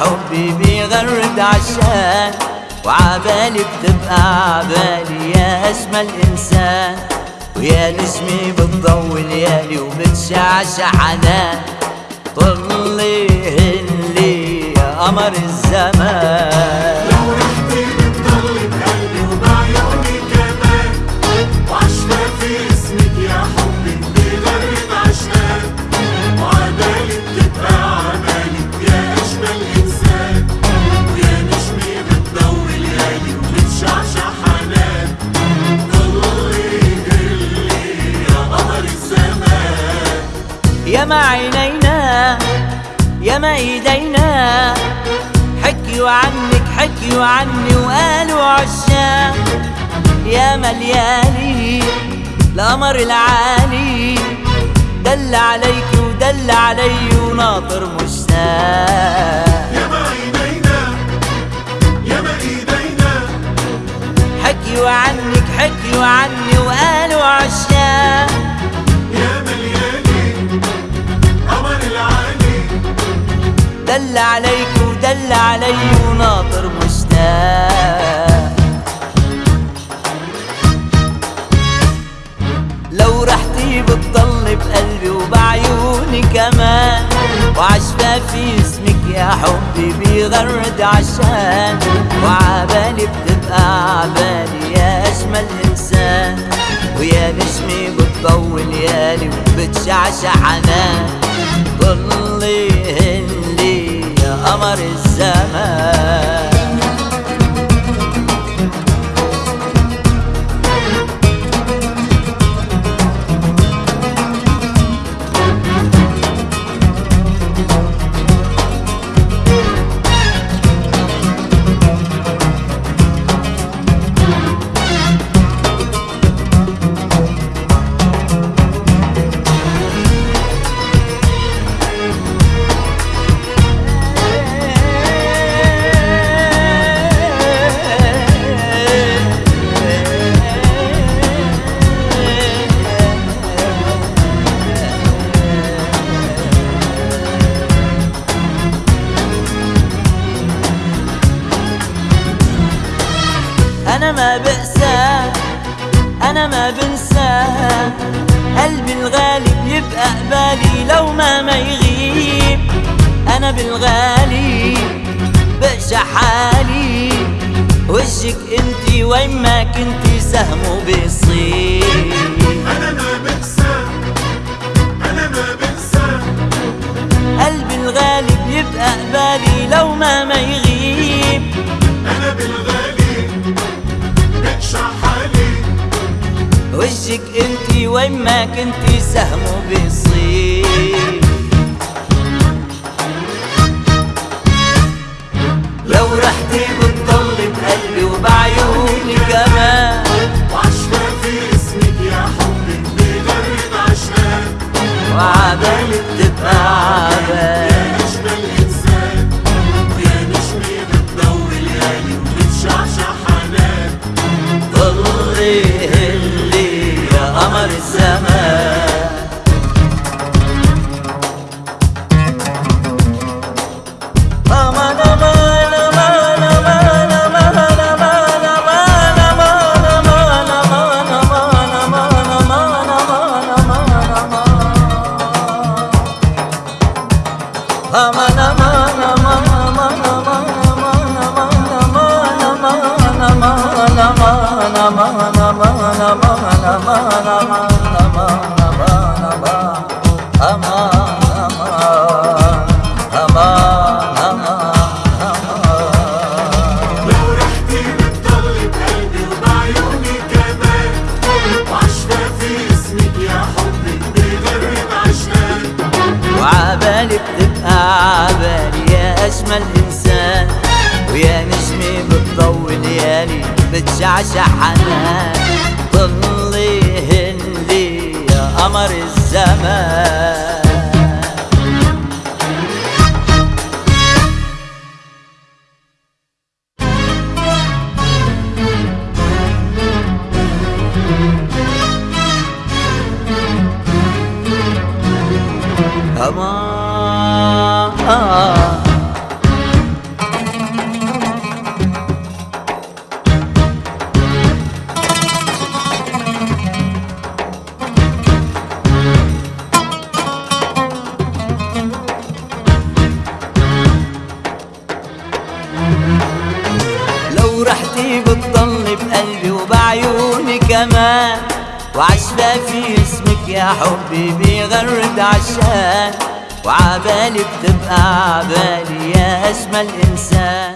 حبي بيغرد عشان وعبالي بتبقى عبالي يا أجمل إنسان ويا نجمي بتضوي ليالي وبتشعشع حنان طلي هلي يا قمر الزمان. يا ما عينينا يا ما ايدينا حكيوا عنك حكيوا عني وقالوا عشاق يا مليالي القمر العالي. دل عليك ودل علي وناطر مشتاق. يا ما عينينا يا ما إيدينا حكيوا عنك حكيوا عني وقالوا عشاق دل عليك ودل علي وناطر مشتاق لو رحتي بتضل بقلبي وبعيوني كمان وعشفى في اسمك يا حبي بيغرد عشان وعبالي بتبقى عبالي يا أجمل إنسان. ويا نجمي بتضوي ليالي وبتشعشع حنان ضلي قمر الزمان. ما بأسى أنا ما بنسى قلبي الغالي بيبقى قبالي لو ما ما يغيب؟ أنا بالغالي بقشع حالي. وجهك انتي وين ما كنتي سهمه بيصيب. أنا ما بنسى أنا ما بنسى قلبي الغالي بيبقى قبالي لو ما ما يغيب؟ وجهك انتي وين ما كنتي سهمه بيصيب الزمان aman aman aman aman aman aman aman aman aman aman ليالي بتشعشع حنان ضلي هندي يا قمر الزمان. أمان لو كمان وعشبة في اسمك يا حبي بيغرد عشان وعبالي بتبقى عبالي يا أجمل إنسان